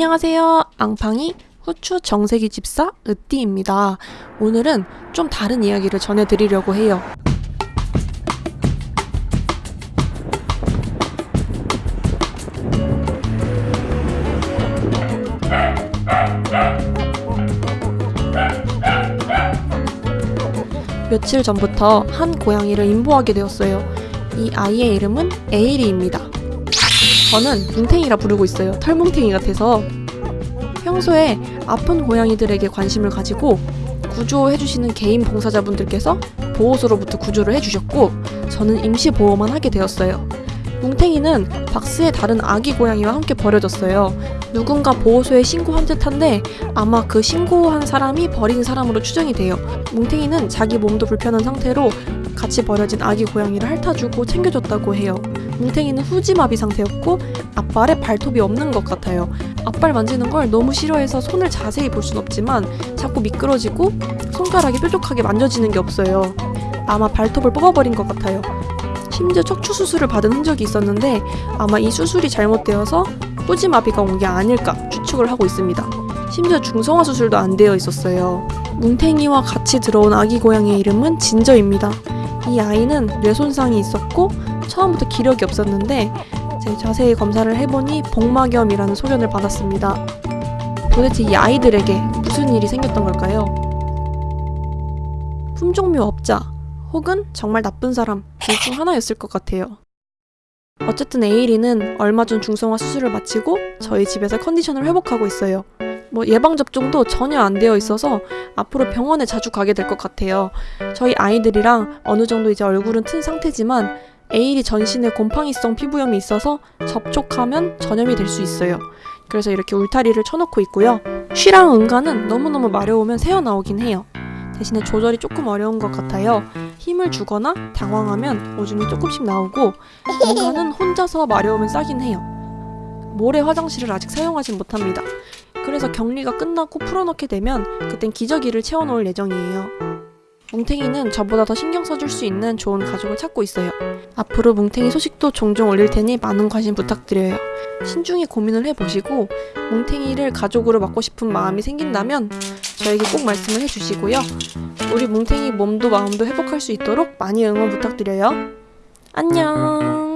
안녕하세요. 앙팡이 후추 정세기 집사 으띠입니다. 오늘은 좀 다른 이야기를 전해드리려고 해요. 며칠 전부터 한 고양이를 인보하게 되었어요. 이 아이의 이름은 에이리입니다. 저는 뭉탱이라 부르고 있어요. 털뭉탱이 같아서. 평소에 아픈 고양이들에게 관심을 가지고 구조해주시는 개인 봉사자분들께서 보호소로부터 구조를 해주셨고 저는 임시 보호만 하게 되었어요. 뭉탱이는 박스에 다른 아기 고양이와 함께 버려졌어요. 누군가 보호소에 신고한 듯한데 아마 그 신고한 사람이 버린 사람으로 추정이 돼요. 뭉탱이는 자기 몸도 불편한 상태로 같이 버려진 아기 고양이를 핥아주고 챙겨줬다고 해요. 뭉탱이는 후지마비 상태였고 앞발에 발톱이 없는 것 같아요. 앞발 만지는 걸 너무 싫어해서 손을 자세히 볼 순 없지만 자꾸 미끄러지고 손가락이 뾰족하게 만져지는 게 없어요. 아마 발톱을 뽑아버린 것 같아요. 심지어 척추 수술을 받은 흔적이 있었는데 아마 이 수술이 잘못되어서 후지마비가 온 게 아닐까 추측을 하고 있습니다. 심지어 중성화 수술도 안 되어 있었어요. 뭉탱이와 같이 들어온 아기 고양이의 이름은 진저입니다. 이 아이는 뇌 손상이 있었고 처음부터 기력이 없었는데 제 자세히 검사를 해보니 복막염이라는 소견을 받았습니다. 도대체 이 아이들에게 무슨 일이 생겼던 걸까요? 품종묘 업자 혹은 정말 나쁜 사람 둘 중 하나였을 것 같아요. 어쨌든 에이리는 얼마 전 중성화 수술을 마치고 저희 집에서 컨디션을 회복하고 있어요. 뭐 예방접종도 전혀 안 되어 있어서 앞으로 병원에 자주 가게 될 것 같아요. 저희 아이들이랑 어느 정도 이제 얼굴은 튼 상태지만 에일이 전신에 곰팡이성 피부염이 있어서 접촉하면 전염이 될 수 있어요. 그래서 이렇게 울타리를 쳐놓고 있고요. 쉬랑 응가는 너무너무 마려우면 새어나오긴 해요. 대신에 조절이 조금 어려운 것 같아요. 힘을 주거나 당황하면 오줌이 조금씩 나오고 응가는 혼자서 마려우면 싸긴 해요. 모래 화장실을 아직 사용하진 못합니다. 그래서 격리가 끝나고 풀어놓게 되면 그땐 기저귀를 채워놓을 예정이에요. 뭉탱이는 저보다 더 신경 써줄 수 있는 좋은 가족을 찾고 있어요. 앞으로 뭉탱이 소식도 종종 올릴 테니 많은 관심 부탁드려요. 신중히 고민을 해보시고 뭉탱이를 가족으로 맡고 싶은 마음이 생긴다면 저에게 꼭 말씀을 해주시고요. 우리 뭉탱이 몸도 마음도 회복할 수 있도록 많이 응원 부탁드려요. 안녕!